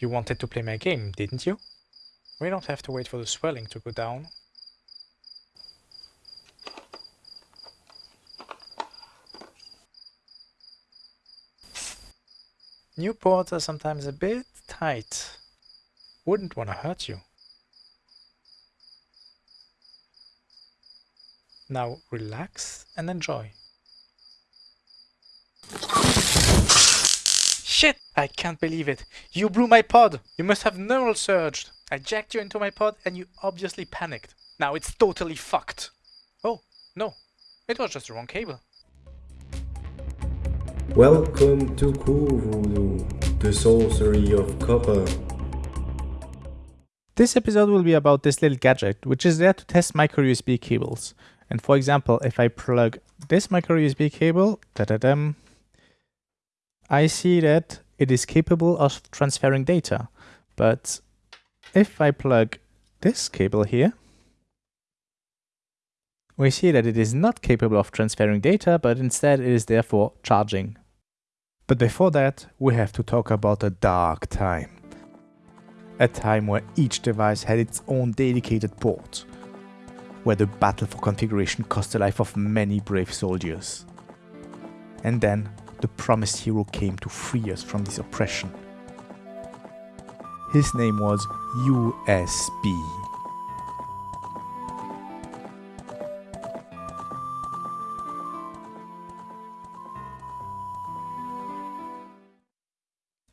You wanted to play my game, didn't you? We don't have to wait for the swelling to go down. New ports are sometimes a bit tight. Wouldn't want to hurt you. Now relax and enjoy. Shit! I can't believe it. You blew my pod. You must have neural surged. I jacked you into my pod and you obviously panicked. Now it's totally fucked. Oh, no. It was just the wrong cable. Welcome to Voodoo, the sorcery of copper. This episode will be about this little gadget, which is there to test micro USB cables. And for example, if I plug this micro USB cable, da -da -dum, I see that it is capable of transferring data. But if I plug this cable here, we see that it is not capable of transferring data, but instead it is therefore charging. But before that, we have to talk about a dark time. A time where each device had its own dedicated port, where the battle for configuration cost the life of many brave soldiers. And then the promised hero came to free us from this oppression. His name was USB.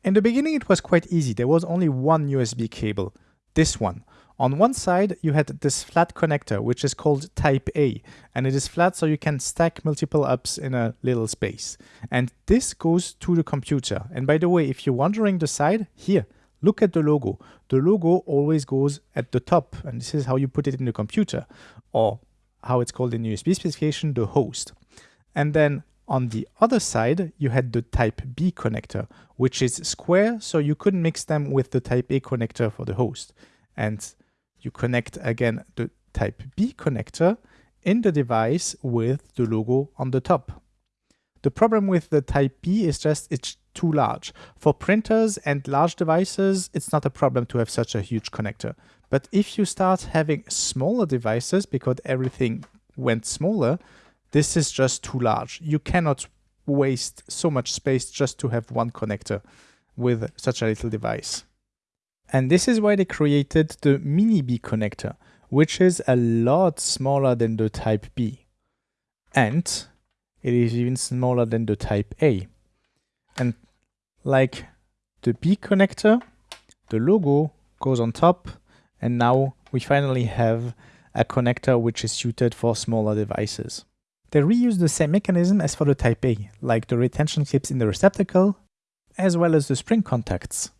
In the beginning it was quite easy, there was only one USB cable, this one. On one side you had this flat connector which is called type A and it is flat so you can stack multiple ups in a little space. And this goes to the computer. And by the way, if you're wondering the side, here, look at the logo. The logo always goes at the top and this is how you put it in the computer or how it's called in USB specification, the host. And then on the other side, you had the type B connector, which is square, so you couldn't mix them with the type A connector for the host. And you connect again the type B connector in the device with the logo on the top. The problem with the type B is just it's too large. For printers and large devices, it's not a problem to have such a huge connector. But if you start having smaller devices, because everything went smaller, this is just too large. You cannot waste so much space just to have one connector with such a little device. And this is why they created the Mini B connector, which is a lot smaller than the Type B. And it is even smaller than the Type A. And like the B connector, the logo goes on top, and now we finally have a connector which is suited for smaller devices. They reuse the same mechanism as for the Type A, like the retention clips in the receptacle, as well as the spring contacts.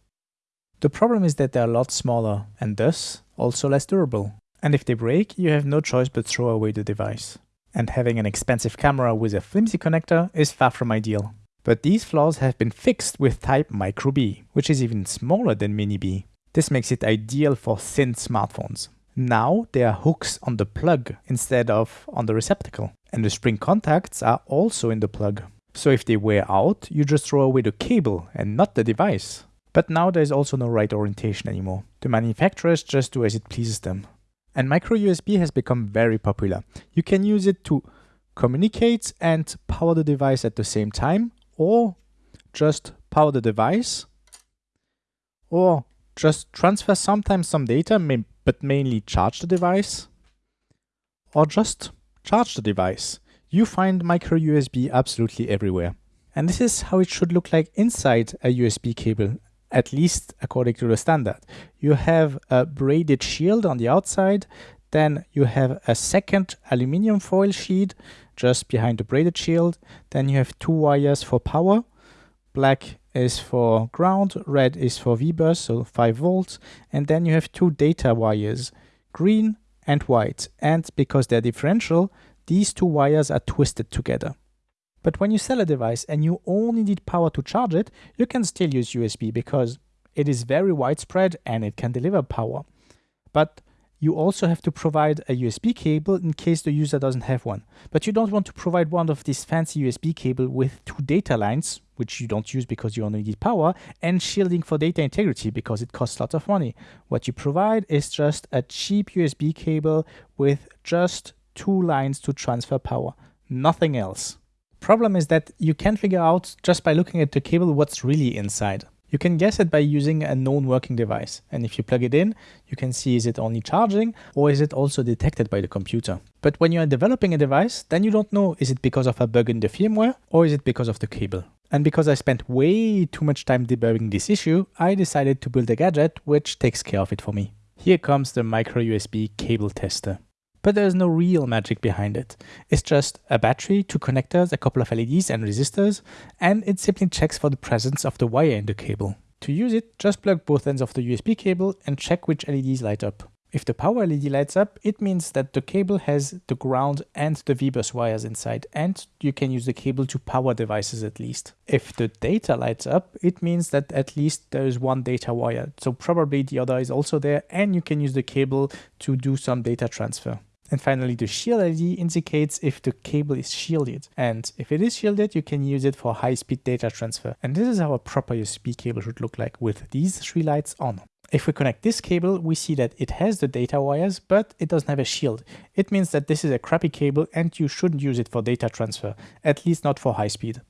The problem is that they're a lot smaller, and thus also less durable. And if they break, you have no choice but throw away the device. And having an expensive camera with a flimsy connector is far from ideal. But these flaws have been fixed with Type Micro B, which is even smaller than Mini B. This makes it ideal for thin smartphones. Now there are hooks on the plug instead of on the receptacle. And the spring contacts are also in the plug. So if they wear out, you just throw away the cable and not the device. But now there is also no right orientation anymore. The manufacturers just do as it pleases them. And micro USB has become very popular. You can use it to communicate and power the device at the same time, or just power the device, or just transfer sometimes some data, but mainly charge the device, or just charge the device. You find micro USB absolutely everywhere. And this is how it should look like inside a USB cable, at least according to the standard. You have a braided shield on the outside, then you have a second aluminium foil sheet just behind the braided shield, then you have two wires for power, black is for ground, red is for V-bus, so 5 volts, and then you have two data wires, green and white. And because they're differential, these two wires are twisted together. But when you sell a device and you only need power to charge it, you can still use USB because it is very widespread and it can deliver power. But You also have to provide a USB cable in case the user doesn't have one. But you don't want to provide one of these fancy USB cable with two data lines, which you don't use because you only need power, and shielding for data integrity because it costs lots of money. What you provide is just a cheap USB cable with just two lines to transfer power, nothing else. Problem is that you can't figure out just by looking at the cable what's really inside. You can guess it by using a known working device. And if you plug it in, you can see is it only charging or is it also detected by the computer. But when you are developing a device, then you don't know is it because of a bug in the firmware or is it because of the cable. And because I spent way too much time debugging this issue, I decided to build a gadget which takes care of it for me. Here comes the micro USB cable tester but there's no real magic behind it. It's just a battery, two connectors, a couple of LEDs and resistors, and it simply checks for the presence of the wire in the cable. To use it, just plug both ends of the USB cable and check which LEDs light up. If the power LED lights up, it means that the cable has the ground and the VBus wires inside, and you can use the cable to power devices at least. If the data lights up, it means that at least there is one data wire, so probably the other is also there, and you can use the cable to do some data transfer. And finally, the shield LED indicates if the cable is shielded. And if it is shielded, you can use it for high-speed data transfer. And this is how a proper USB cable should look like with these three lights on. If we connect this cable, we see that it has the data wires, but it doesn't have a shield. It means that this is a crappy cable and you shouldn't use it for data transfer, at least not for high speed.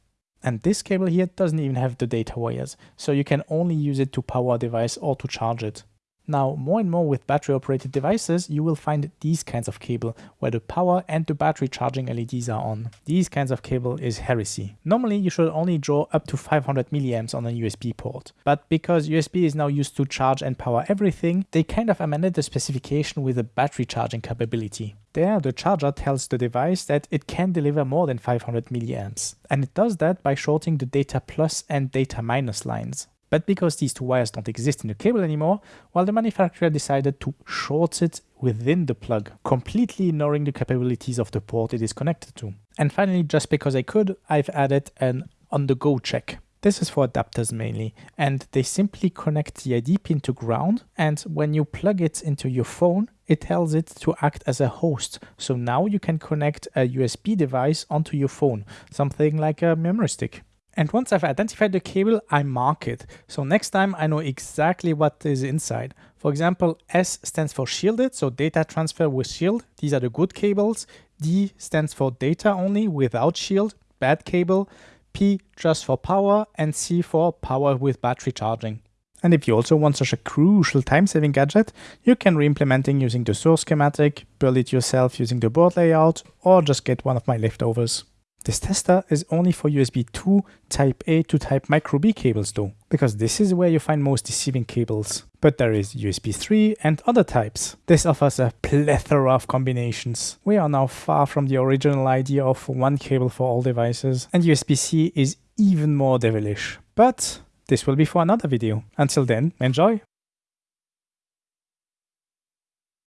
And this cable here doesn't even have the data wires, so you can only use it to power a device or to charge it. Now, more and more with battery operated devices, you will find these kinds of cable where the power and the battery charging LEDs are on. These kinds of cable is heresy. Normally, you should only draw up to 500 milliamps on a USB port. But because USB is now used to charge and power everything, they kind of amended the specification with a battery charging capability. There, the charger tells the device that it can deliver more than 500 milliamps. And it does that by shorting the data plus and data minus lines. But because these two wires don't exist in the cable anymore, well, the manufacturer decided to short it within the plug, completely ignoring the capabilities of the port it is connected to. And finally, just because I could, I've added an on-the-go check. This is for adapters mainly, and they simply connect the ID pin to ground, and when you plug it into your phone, it tells it to act as a host. So now you can connect a USB device onto your phone, something like a memory stick. And once I've identified the cable, I mark it. So next time I know exactly what is inside. For example, S stands for shielded, so data transfer with shield. These are the good cables. D stands for data only without shield, bad cable. P just for power and C for power with battery charging. And if you also want such a crucial time-saving gadget, you can re-implementing using the source schematic, build it yourself using the board layout, or just get one of my leftovers. This tester is only for USB 2, Type A to Type Micro B cables though, because this is where you find most deceiving cables. But there is USB 3 and other types. This offers a plethora of combinations. We are now far from the original idea of one cable for all devices, and USB-C is even more devilish. But this will be for another video. Until then, enjoy!